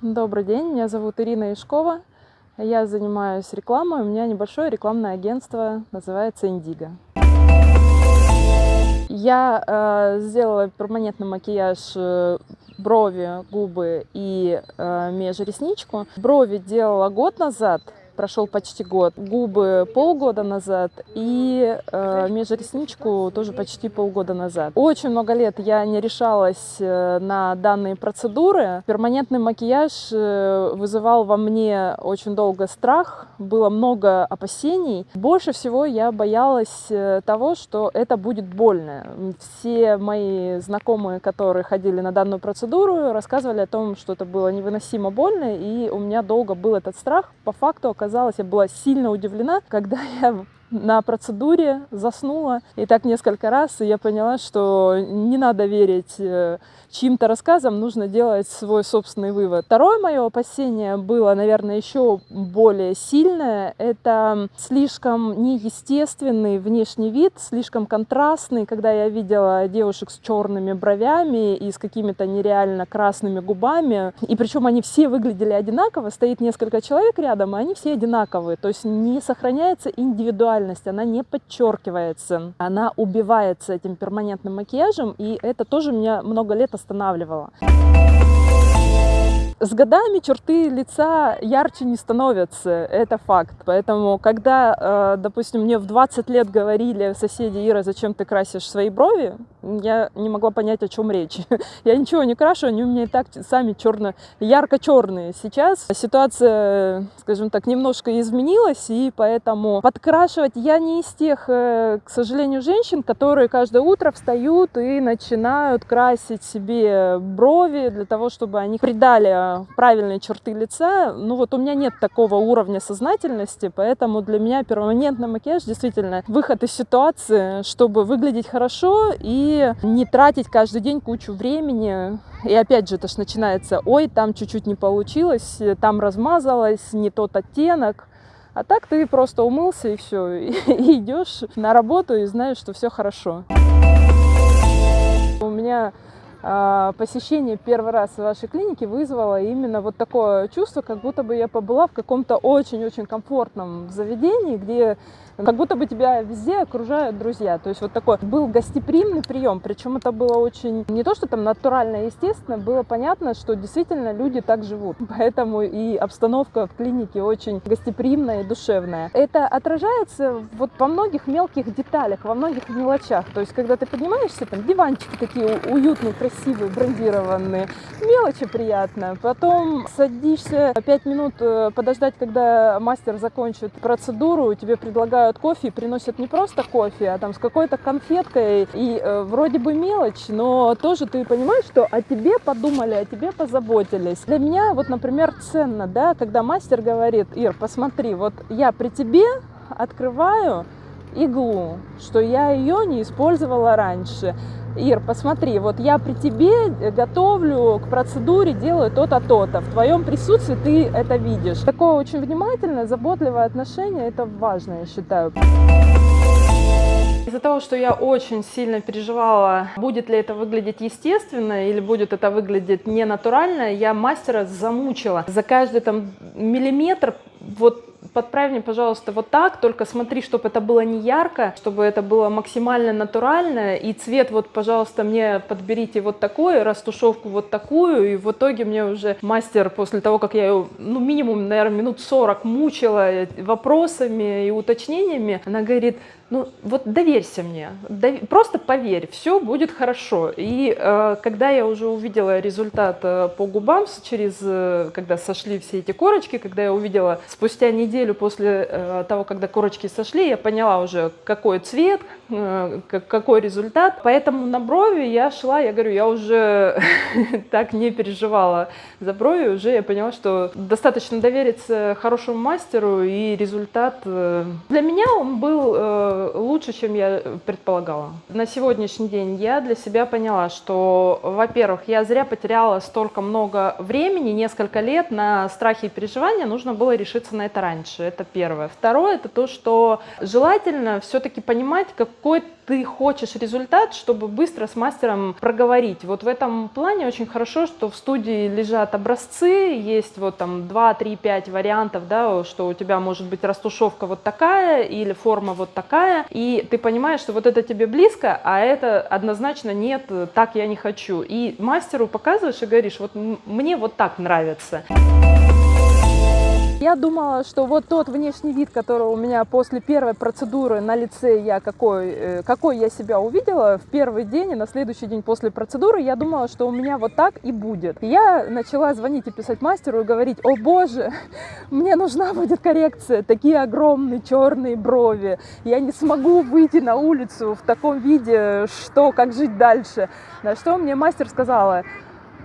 Добрый день, меня зовут Ирина Ишкова. Я занимаюсь рекламой, у меня небольшое рекламное агентство, называется Индиго. Я э, сделала перманентный макияж э, брови, губы и э, межресничку. Брови делала год назад, прошел почти год, губы полгода назад и э, межресничку тоже почти полгода назад. Очень много лет я не решалась э, на данные процедуры. Перманентный макияж э, вызывал во мне очень долго страх, было много опасений. Больше всего я боялась э, того, что это будет больно. Все мои знакомые, которые ходили на данную процедуру, рассказывали о том, что это было невыносимо больно, и у меня долго был этот страх. По факту оказалось, оказалось, я была сильно удивлена, когда я на процедуре заснула. И так несколько раз, и я поняла, что не надо верить э, чьим-то рассказам, нужно делать свой собственный вывод. Второе мое опасение было, наверное, еще более сильное. Это слишком неестественный внешний вид, слишком контрастный, когда я видела девушек с черными бровями и с какими-то нереально красными губами. И причем они все выглядели одинаково, стоит несколько человек рядом, и они все одинаковые. То есть не сохраняется индивидуальность индивидуальность, она не подчеркивается, она убивается этим перманентным макияжем, и это тоже меня много лет останавливало. С годами черты лица ярче не становятся, это факт. Поэтому, когда, э, допустим, мне в 20 лет говорили соседи, Ира, зачем ты красишь свои брови, я не могла понять, о чем речь. я ничего не крашу, они у меня и так сами черно, ярко-черные. Сейчас ситуация, скажем так, немножко изменилась, и поэтому подкрашивать я не из тех, э, к сожалению, женщин, которые каждое утро встают и начинают красить себе брови для того, чтобы они придали правильные черты лица. Ну вот у меня нет такого уровня сознательности, поэтому для меня перманентный макияж действительно выход из ситуации, чтобы выглядеть хорошо и не тратить каждый день кучу времени. И опять же, это ж начинается, ой, там чуть-чуть не получилось, там размазалось, не тот оттенок. А так ты просто умылся и все, и, и идешь на работу и знаешь, что все хорошо. У меня посещение первый раз в вашей клинике вызвало именно вот такое чувство, как будто бы я побыла в каком-то очень-очень комфортном заведении, где как будто бы тебя везде окружают друзья. То есть вот такой был гостеприимный прием, причем это было очень, не то что там натурально, естественно, было понятно, что действительно люди так живут. Поэтому и обстановка в клинике очень гостеприимная и душевная. Это отражается вот во многих мелких деталях, во многих мелочах. То есть когда ты поднимаешься, там диванчики такие уютные, красивые, брендированные, мелочи приятно. Потом садишься 5 минут э, подождать, когда мастер закончит процедуру, тебе предлагают кофе, приносят не просто кофе, а там с какой-то конфеткой. И э, вроде бы мелочь, но тоже ты понимаешь, что о тебе подумали, о тебе позаботились. Для меня вот, например, ценно, да, когда мастер говорит, Ир, посмотри, вот я при тебе открываю иглу, что я ее не использовала раньше. Ир, посмотри, вот я при тебе готовлю к процедуре, делаю то-то, то-то. В твоем присутствии ты это видишь. Такое очень внимательное, заботливое отношение, это важно, я считаю. Из-за того, что я очень сильно переживала, будет ли это выглядеть естественно или будет это выглядеть не натурально, я мастера замучила. За каждый там миллиметр вот подправь мне, пожалуйста, вот так, только смотри, чтобы это было не ярко, чтобы это было максимально натурально, и цвет вот, пожалуйста, мне подберите вот такой, растушевку вот такую, и в итоге мне уже мастер после того, как я ее, ну, минимум, наверное, минут 40 мучила вопросами и уточнениями, она говорит, ну вот доверься мне, дов... просто поверь, все будет хорошо. И э, когда я уже увидела результат э, по губам, через, э, когда сошли все эти корочки, когда я увидела спустя неделю после э, того, когда корочки сошли, я поняла уже, какой цвет, э, какой результат. Поэтому на брови я шла, я говорю, я уже так не переживала за брови, уже я поняла, что достаточно довериться хорошему мастеру, и результат... Э, для меня он был... Э, лучше, чем я предполагала. На сегодняшний день я для себя поняла, что, во-первых, я зря потеряла столько много времени, несколько лет на страхи и переживания, нужно было решиться на это раньше. это первое. Второе, это то, что желательно все-таки понимать, какой ты хочешь результат, чтобы быстро с мастером проговорить. Вот в этом плане очень хорошо, что в студии лежат образцы, есть вот там 2, 3, 5 вариантов, да, что у тебя может быть растушевка вот такая или форма вот такая, и ты понимаешь, что вот это тебе близко, а это однозначно нет, так я не хочу. И мастеру показываешь и говоришь, вот мне вот так нравится. Я думала, что вот тот внешний вид, который у меня после первой процедуры на лице, я какой, э, какой я себя увидела в первый день и на следующий день после процедуры, я думала, что у меня вот так и будет. я начала звонить и писать мастеру и говорить, о боже, мне нужна будет коррекция, такие огромные черные брови, я не смогу выйти на улицу в таком виде, что, как жить дальше. На что мне мастер сказала,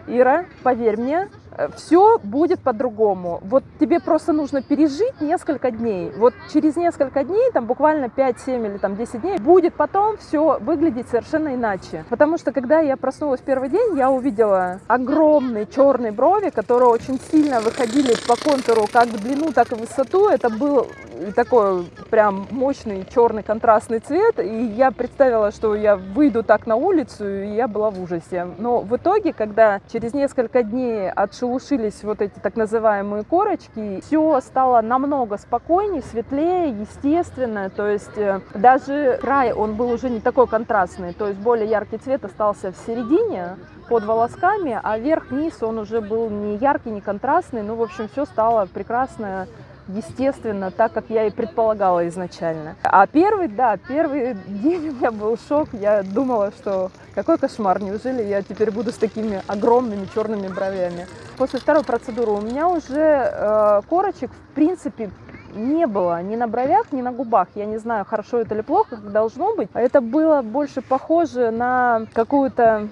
Ира, поверь мне, все будет по-другому. Вот тебе просто нужно пережить несколько дней. Вот через несколько дней, там буквально 5, 7 или там 10 дней, будет потом все выглядеть совершенно иначе. Потому что когда я проснулась первый день, я увидела огромные черные брови, которые очень сильно выходили по контуру как в длину, так и в высоту. Это был такой прям мощный черный контрастный цвет. И я представила, что я выйду так на улицу, и я была в ужасе. Но в итоге, когда через несколько дней от шелушились вот эти так называемые корочки, все стало намного спокойнее, светлее, естественно, то есть э, даже край, он был уже не такой контрастный, то есть более яркий цвет остался в середине, под волосками, а верх-низ он уже был не яркий, не контрастный, ну, в общем, все стало прекрасно, естественно, так, как я и предполагала изначально. А первый, да, первый день у меня был шок, я думала, что какой кошмар, неужели я теперь буду с такими огромными черными бровями. После второй процедуры у меня уже э, корочек, в принципе, не было ни на бровях, ни на губах. Я не знаю, хорошо это или плохо, как должно быть. Это было больше похоже на какую-то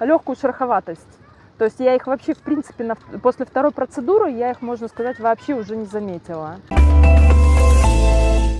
легкую шероховатость. То есть я их вообще, в принципе, на, после второй процедуры, я их, можно сказать, вообще уже не заметила.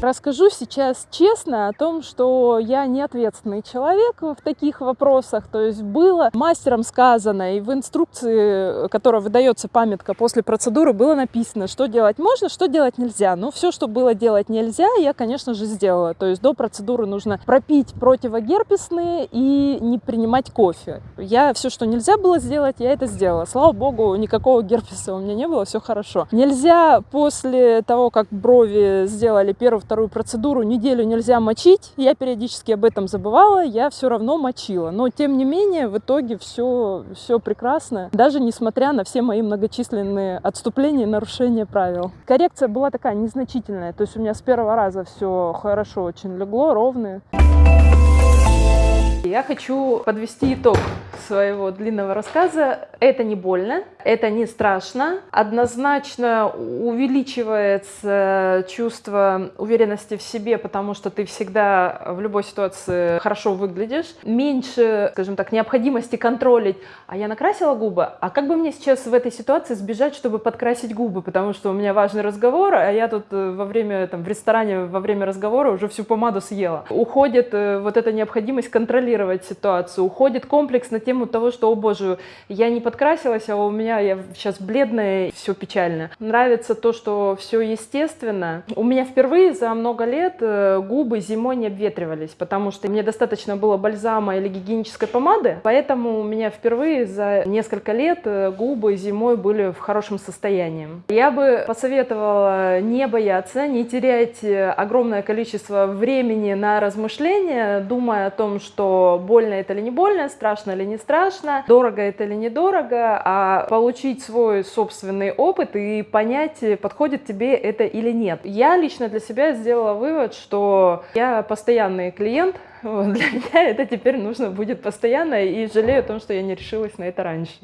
Расскажу сейчас честно о том, что я не ответственный человек в таких вопросах. То есть было мастером сказано, и в инструкции, которая выдается памятка после процедуры, было написано, что делать можно, что делать нельзя. Но все, что было делать нельзя, я, конечно же, сделала. То есть до процедуры нужно пропить противогерпесные и не принимать кофе. Я все, что нельзя было сделать, я это сделала. Слава богу, никакого герпеса у меня не было, все хорошо. Нельзя после того, как брови сделали первый, вторую процедуру неделю нельзя мочить. Я периодически об этом забывала, я все равно мочила. Но, тем не менее, в итоге все, все прекрасно, даже несмотря на все мои многочисленные отступления и нарушения правил. Коррекция была такая незначительная, то есть у меня с первого раза все хорошо очень легло, ровно. Я хочу подвести итог своего длинного рассказа. Это не больно, это не страшно. Однозначно увеличивается чувство уверенности в себе, потому что ты всегда в любой ситуации хорошо выглядишь. Меньше, скажем так, необходимости контролить. А я накрасила губы, а как бы мне сейчас в этой ситуации сбежать, чтобы подкрасить губы? Потому что у меня важный разговор, а я тут э, во время, там, в ресторане во время разговора уже всю помаду съела. Уходит э, вот эта необходимость контролировать ситуацию. Уходит комплекс на тему того, что, о боже, я не подкрасилась, а у меня я сейчас бледная, все печально. Нравится то, что все естественно. У меня впервые за много лет э, губы зимой не обветривались, потому что мне достаточно было бальзама или гигиенической помады, поэтому у меня впервые за несколько лет э, губы зимой были в хорошем состоянии. Я бы посоветовала не бояться, не терять э, огромное количество времени на размышления, думая о том, что больно это или не больно, страшно или не страшно, дорого это или недорого, а получить свой собственный опыт и понять, подходит тебе это или нет. Я лично для себя сделала вывод, что я постоянный клиент, для меня это теперь нужно будет постоянно, и жалею о том, что я не решилась на это раньше.